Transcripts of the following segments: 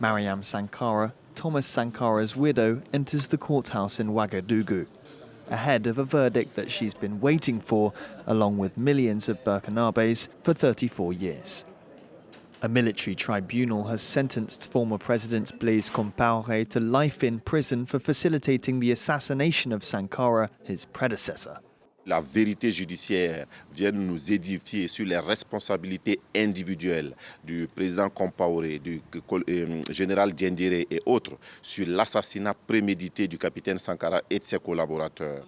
Mariam Sankara, Thomas Sankara's widow, enters the courthouse in Ouagadougou, ahead of a verdict that she's been waiting for, along with millions of Burkinabes, for 34 years. A military tribunal has sentenced former President Blaise Compaoré to life in prison for facilitating the assassination of Sankara, his predecessor. La vérité judiciaire vient nous édifier sur les responsabilités individuelles du président Compaoré, du euh, général Djendire et autres sur l'assassinat prémédité du capitaine Sankara et de ses collaborateurs.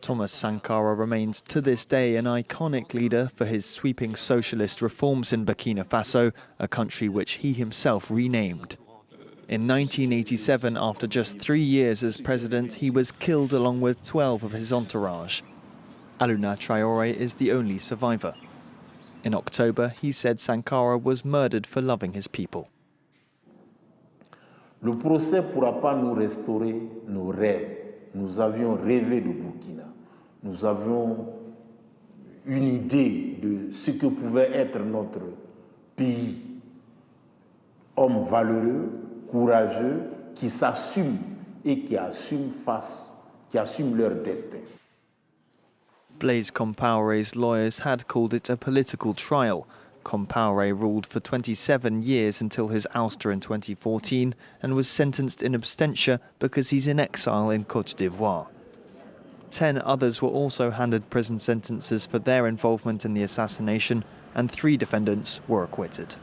Thomas Sankara remains to this day an iconic leader for his sweeping socialist reforms in Burkina Faso, a country which he himself renamed. In 1987, after just three years as president, he was killed along with 12 of his entourage. Alouna Traore is the only survivor. In October, he said Sankara was murdered for loving his people. Le procès pourra pas nous restaurer nos rêves. Nous avions rêvé de Burkina. nous avions une idée de ce que pouvait être notre pays. Hommes valeureux, courageux, qui s'assument et qui assument face, qui assument leur destin. Blaise Compaoré's lawyers had called it a political trial. Compaoré ruled for 27 years until his ouster in 2014 and was sentenced in absentia because he's in exile in Cote d'Ivoire. Ten others were also handed prison sentences for their involvement in the assassination, and three defendants were acquitted.